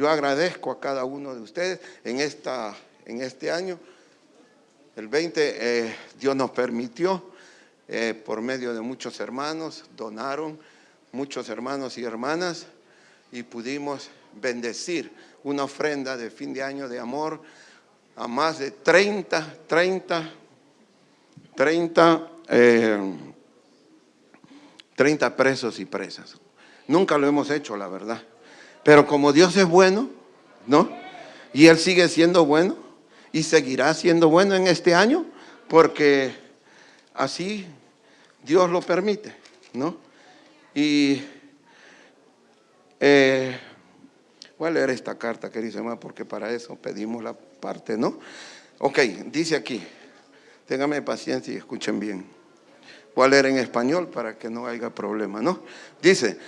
Yo agradezco a cada uno de ustedes en, esta, en este año. El 20 eh, Dios nos permitió, eh, por medio de muchos hermanos, donaron muchos hermanos y hermanas y pudimos bendecir una ofrenda de fin de año de amor a más de 30, 30, 30, 30 presos y presas. Nunca lo hemos hecho, la verdad. Pero como Dios es bueno, ¿no? Y Él sigue siendo bueno y seguirá siendo bueno en este año porque así Dios lo permite, ¿no? Y eh, voy a leer esta carta, querido hermano, porque para eso pedimos la parte, ¿no? Ok, dice aquí, téngame paciencia y escuchen bien. Voy a leer en español para que no haya problema, ¿no? Dice,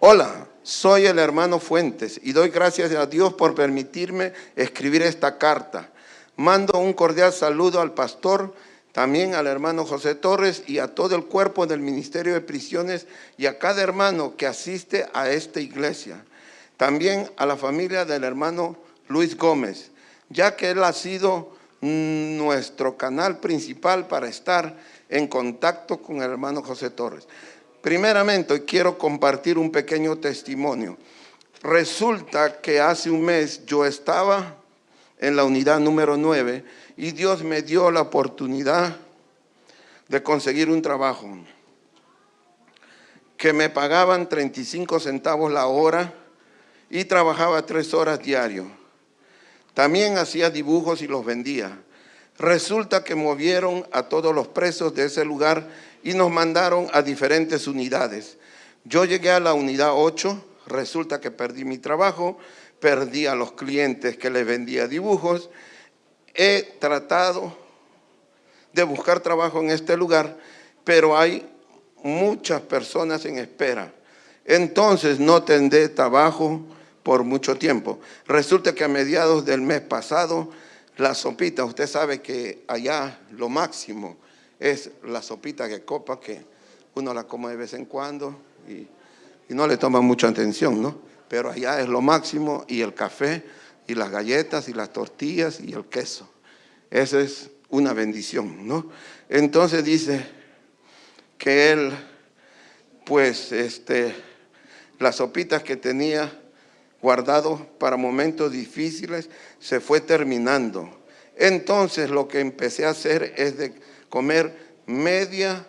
hola, soy el hermano Fuentes y doy gracias a Dios por permitirme escribir esta carta. Mando un cordial saludo al pastor, también al hermano José Torres y a todo el cuerpo del Ministerio de Prisiones y a cada hermano que asiste a esta iglesia. También a la familia del hermano Luis Gómez, ya que él ha sido nuestro canal principal para estar en contacto con el hermano José Torres. Primeramente, quiero compartir un pequeño testimonio. Resulta que hace un mes yo estaba en la unidad número 9 y Dios me dio la oportunidad de conseguir un trabajo que me pagaban 35 centavos la hora y trabajaba tres horas diario. También hacía dibujos y los vendía. Resulta que movieron a todos los presos de ese lugar y nos mandaron a diferentes unidades. Yo llegué a la unidad 8, resulta que perdí mi trabajo, perdí a los clientes que les vendía dibujos. He tratado de buscar trabajo en este lugar, pero hay muchas personas en espera. Entonces no tendré trabajo por mucho tiempo. Resulta que a mediados del mes pasado la sopita, usted sabe que allá lo máximo es la sopita que copa, que uno la come de vez en cuando y, no le toma mucha atención, ¿no? Pero allá es lo máximo y el café y las galletas y las tortillas y el queso. Esa es una bendición, ¿no? Entonces dice que él, pues, este, las sopitas que tenía guardado para momentos difíciles, se fue terminando. Entonces lo que empecé a hacer es de comer media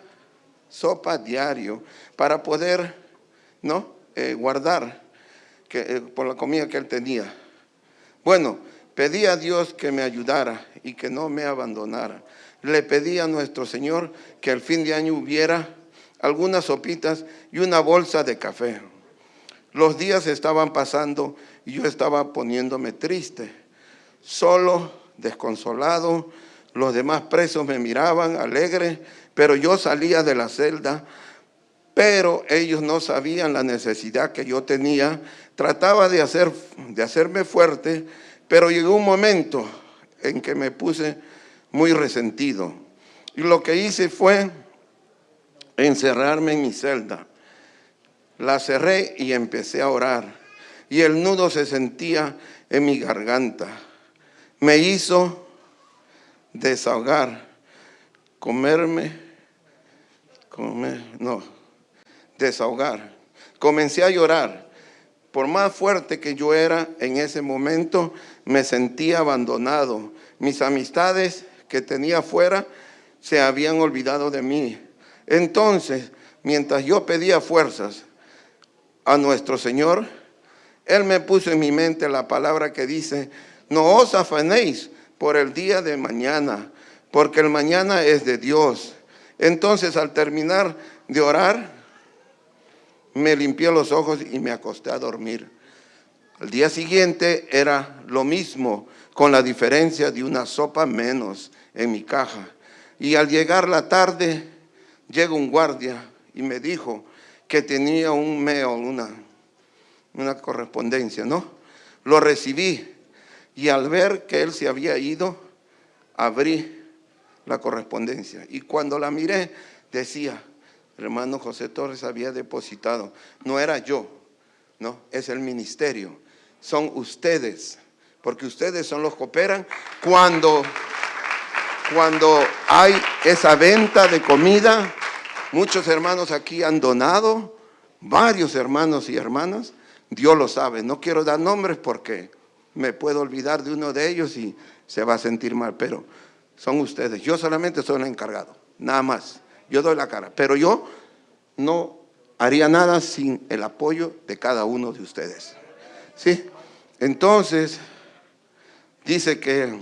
sopa diario para poder ¿no? Eh, guardar que, eh, por la comida que él tenía. Bueno, pedí a Dios que me ayudara y que no me abandonara. Le pedí a nuestro Señor que al fin de año hubiera algunas sopitas y una bolsa de café. Los días estaban pasando y yo estaba poniéndome triste, solo, desconsolado. Los demás presos me miraban alegre, pero yo salía de la celda, pero ellos no sabían la necesidad que yo tenía. Trataba de, hacer, de hacerme fuerte, pero llegó un momento en que me puse muy resentido. Y lo que hice fue encerrarme en mi celda la cerré y empecé a orar. Y el nudo se sentía en mi garganta. Me hizo desahogar, comerme, comer, no, desahogar. Comencé a llorar. Por más fuerte que yo era en ese momento, me sentía abandonado. Mis amistades que tenía afuera se habían olvidado de mí. Entonces, mientras yo pedía fuerzas, a nuestro Señor, Él me puso en mi mente la palabra que dice, no os afanéis por el día de mañana, porque el mañana es de Dios. Entonces al terminar de orar, me limpié los ojos y me acosté a dormir. Al día siguiente era lo mismo, con la diferencia de una sopa menos en mi caja. Y al llegar la tarde, llega un guardia y me dijo, que tenía un mail, una, una correspondencia, ¿no? Lo recibí y al ver que él se había ido, abrí la correspondencia. Y cuando la miré, decía, hermano José Torres había depositado. No era yo, no, es el ministerio. son ustedes, porque ustedes son los que operan cuando, cuando hay esa venta de comida. Muchos hermanos aquí han donado, varios hermanos y hermanas, Dios lo sabe. No quiero dar nombres porque me puedo olvidar de uno de ellos y se va a sentir mal, pero son ustedes. Yo solamente soy el encargado, nada más. Yo doy la cara, pero yo no haría nada sin el apoyo de cada uno de ustedes. ¿Sí? Entonces, dice que...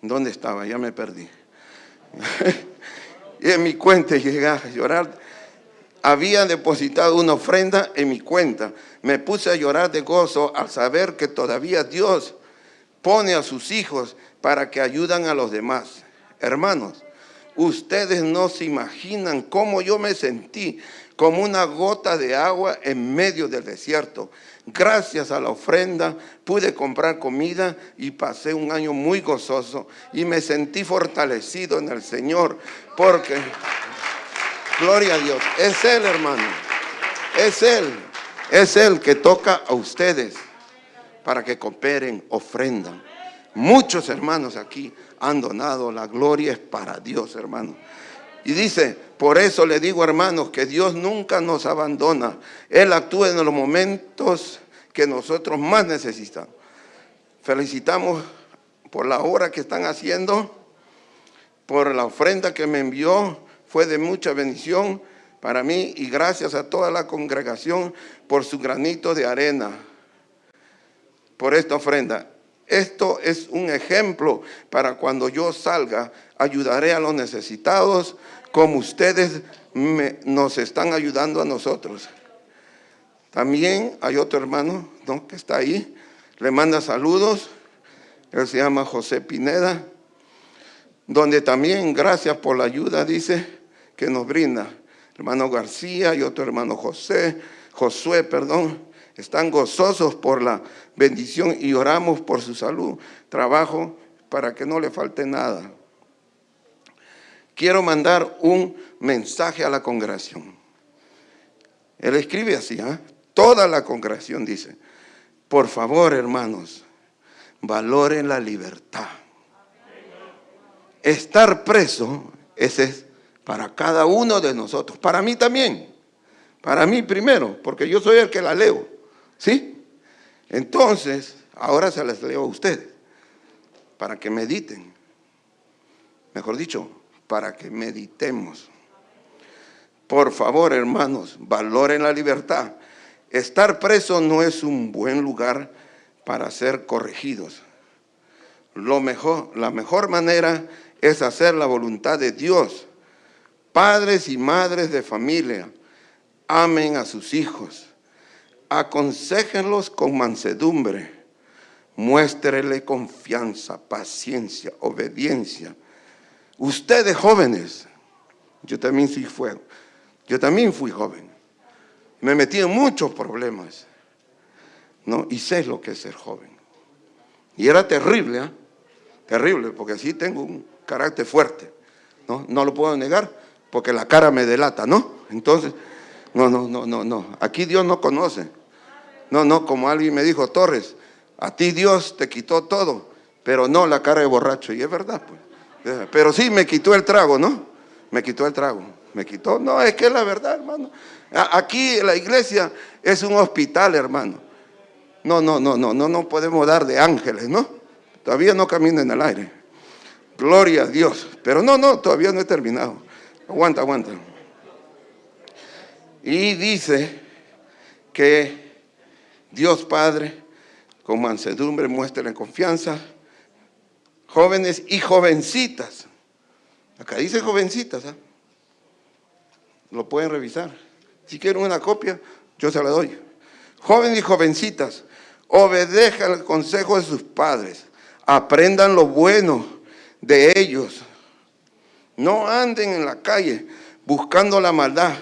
¿Dónde estaba? Ya me perdí. y en mi cuenta llegué a llorar había depositado una ofrenda en mi cuenta. Me puse a llorar de gozo al saber que todavía Dios pone a sus hijos para que ayudan a los demás. Hermanos, ustedes no se imaginan cómo yo me sentí como una gota de agua en medio del desierto. Gracias a la ofrenda pude comprar comida y pasé un año muy gozoso y me sentí fortalecido en el Señor porque... Gloria a Dios. Es Él, hermano. Es Él. Es Él que toca a ustedes para que cooperen, ofrendan. Muchos hermanos aquí han donado. La gloria es para Dios, hermano. Y dice, por eso le digo, hermanos, que Dios nunca nos abandona. Él actúa en los momentos que nosotros más necesitamos. Felicitamos por la obra que están haciendo, por la ofrenda que me envió fue de mucha bendición para mí y gracias a toda la congregación por su granito de arena, por esta ofrenda. Esto es un ejemplo para cuando yo salga, ayudaré a los necesitados como ustedes nos están ayudando a nosotros. También hay otro hermano que está ahí, le manda saludos, él se llama José Pineda, donde también gracias por la ayuda, dice, que nos brinda. Hermano García y otro hermano José, Josué, perdón, están gozosos por la bendición y oramos por su salud, trabajo, para que no le falte nada. Quiero mandar un mensaje a la congregación. Él escribe así, ¿eh? toda la congregación dice, por favor hermanos, valoren la libertad. Estar preso, ese es para cada uno de nosotros, para mí también, para mí primero, porque yo soy el que la leo, ¿sí? Entonces, ahora se las leo a ustedes, para que mediten, mejor dicho, para que meditemos. Por favor, hermanos, valoren la libertad. Estar preso no es un buen lugar para ser corregidos. Lo mejor, la mejor manera es hacer la voluntad de Dios Padres y madres de familia, amen a sus hijos, aconsejenlos con mansedumbre, muéstrele confianza, paciencia, obediencia. Ustedes jóvenes, yo también fui fuego, yo también fui joven, me metí en muchos problemas, ¿no? Y sé lo que es ser joven. Y era terrible, ¿eh? Terrible, porque así tengo un carácter fuerte, ¿no? No lo puedo negar, porque la cara me delata, ¿no? Entonces, no, no, no, no, no. Aquí Dios no conoce. No, no, como alguien me dijo, Torres, a ti Dios te quitó todo, pero no la cara de borracho. Y es verdad, pues. Pero sí me quitó el trago, ¿no? Me quitó el trago. Me quitó. No, es que es la verdad, hermano. Aquí la iglesia es un hospital, hermano. No, no, no, no, no, no podemos dar de ángeles, ¿no? Todavía no camina en el aire. Gloria a Dios. Pero no, no, todavía no he terminado. Aguanta, aguanta. Y dice que Dios Padre, con mansedumbre, muestra confianza, jóvenes y jovencitas. Acá dice jovencitas, ¿ah? Lo pueden revisar. Si quieren una copia, yo se la doy. Jóvenes y jovencitas, obedezcan el consejo de sus padres, aprendan lo bueno de ellos, no anden en la calle buscando la maldad,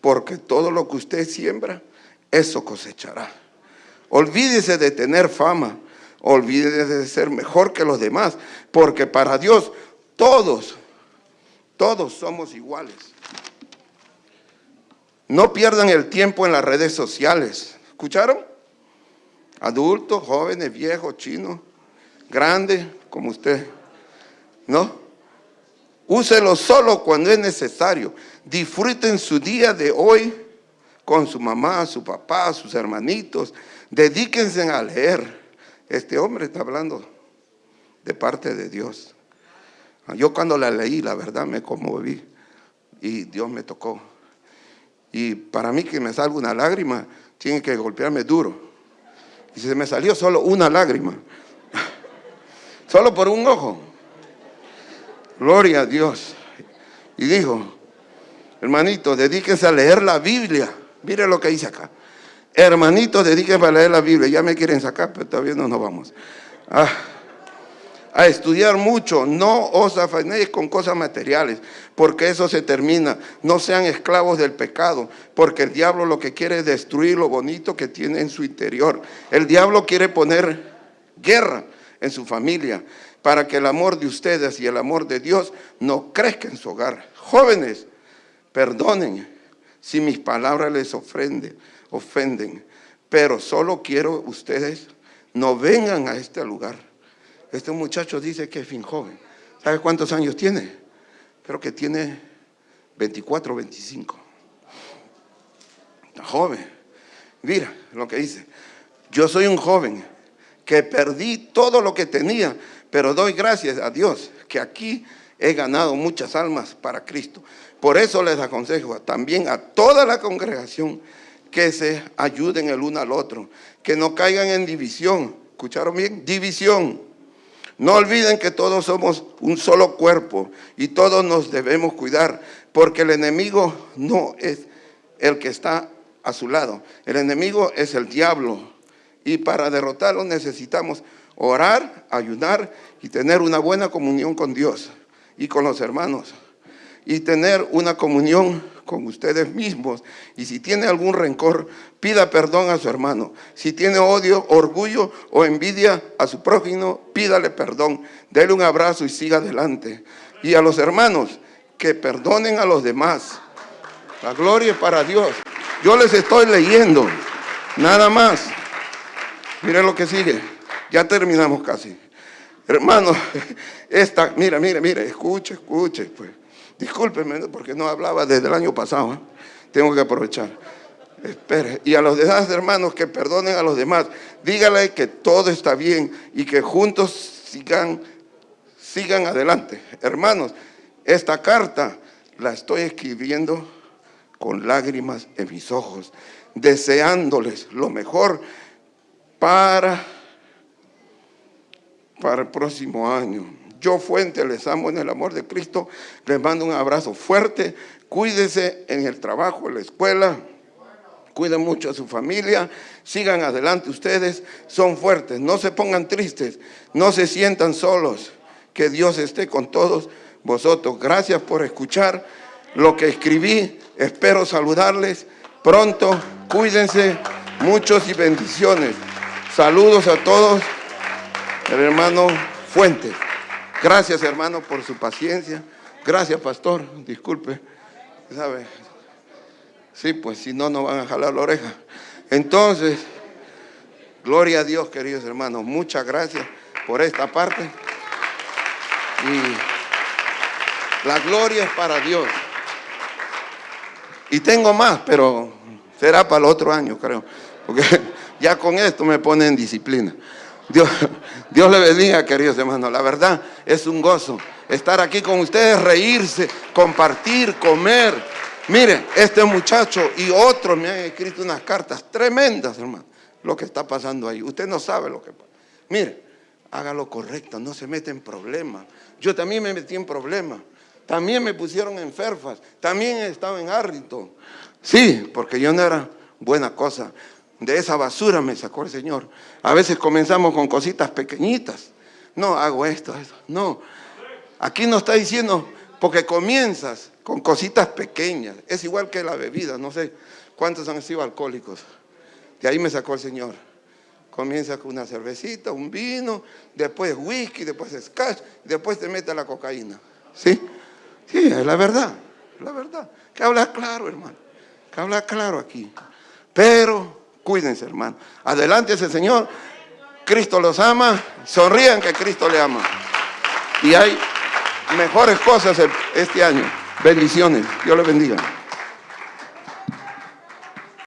porque todo lo que usted siembra, eso cosechará. Olvídese de tener fama, olvídese de ser mejor que los demás, porque para Dios todos, todos somos iguales. No pierdan el tiempo en las redes sociales, ¿Escucharon? Adultos, jóvenes, viejos, chinos, grandes, como usted. ¿No? Úselo solo cuando es necesario. Disfruten su día de hoy con su mamá, su papá, sus hermanitos. Dedíquense a leer. Este hombre está hablando de parte de Dios. Yo cuando la leí, la verdad, me conmoví y Dios me tocó. Y para mí que me salga una lágrima, tiene que golpearme duro. Y se me salió solo una lágrima, solo por un ojo. Gloria a Dios. Y dijo, hermanito, dedíquense a leer la Biblia. Mire lo que dice acá. Hermanito, dedíquense a leer la Biblia. Ya me quieren sacar, pero todavía no nos vamos. Ah, a estudiar mucho, no os afanéis con cosas materiales, porque eso se termina. No sean esclavos del pecado, porque el diablo lo que quiere es destruir lo bonito que tiene en su interior. El diablo quiere poner guerra en su familia para que el amor de ustedes y el amor de Dios no crezca en su hogar. Jóvenes, perdonen si mis palabras les ofenden, ofenden, pero solo quiero ustedes no vengan a este lugar. Este muchacho dice que es fin joven. ¿Sabe cuántos años tiene? Creo que tiene 24 o 25. Está joven. Mira lo que dice. Yo soy un joven que perdí todo lo que tenía pero doy gracias a Dios que aquí he ganado muchas almas para Cristo. Por eso les aconsejo también a toda la congregación que se ayuden el uno al otro, que no caigan en división. ¿Escucharon bien? División. No olviden que todos somos un solo cuerpo y todos nos debemos cuidar, porque el enemigo no es el que está a su lado. El enemigo es el diablo. Y para derrotarlo necesitamos orar, ayudar y tener una buena comunión con Dios y con los hermanos. Y tener una comunión con ustedes mismos. Y si tiene algún rencor, pida perdón a su hermano. Si tiene odio, orgullo o envidia a su prójimo, pídale perdón. Dele un abrazo y siga adelante. Y a los hermanos, que perdonen a los demás. La gloria es para Dios. Yo les estoy leyendo, nada más. Miren lo que sigue. Ya terminamos casi. Hermano, esta, mira, mira, mira, escuche, escuche, pues. Porque no hablaba desde el año pasado. ¿eh? Tengo que aprovechar. Espere. Y a los demás hermanos que perdonen a los demás, dígale que todo está bien y que juntos sigan, sigan adelante. Hermanos, esta carta la estoy escribiendo con lágrimas en mis ojos, deseándoles lo mejor para para el próximo año. Yo, Fuente, les amo en el amor de Cristo. Les mando un abrazo fuerte. Cuídense en el trabajo, en la escuela. Cuiden mucho a su familia. Sigan adelante ustedes. Son fuertes. No se pongan tristes. No se sientan solos. Que Dios esté con todos vosotros. Gracias por escuchar lo que escribí. Espero saludarles pronto. Cuídense. Muchos y bendiciones. Saludos a todos el hermano Fuente. Gracias, hermano, por su paciencia. Gracias, pastor. Disculpe. Sí, pues si no, no van a jalar la oreja. Entonces, gloria a Dios, queridos hermanos. Muchas gracias por esta parte. Y la gloria es para Dios. Y tengo más, pero será para el otro año, creo. Porque ya con esto me pone en disciplina. Dios, Dios le bendiga, queridos hermanos. La verdad es un gozo estar aquí con ustedes, reírse, compartir, comer. Mire, este muchacho y otros me han escrito unas cartas tremendas, hermano, lo que está pasando ahí. Usted no sabe lo que pasa. Mire, haga lo correcto, no se mete en problemas. Yo también me metí en problemas. También me pusieron en Ferfas. También he estado en Arlington. Sí, porque yo no era buena cosa. De esa basura me sacó el Señor. A veces comenzamos con cositas pequeñitas. No, hago esto, esto. No. Aquí no está diciendo, porque comienzas con cositas pequeñas. Es igual que la bebida. No sé cuántos han sido alcohólicos. De ahí me sacó el Señor. Comienza con una cervecita, un vino, después whisky, después scotch, después te mete la cocaína. ¿Sí? Sí, es la verdad. La verdad. Que habla claro, hermano. Que habla claro aquí. Pero Cuídense, hermano. Adelante ese Señor. Cristo los ama. Sonrían que Cristo le ama. Y hay mejores cosas este año. Bendiciones. Dios les bendiga.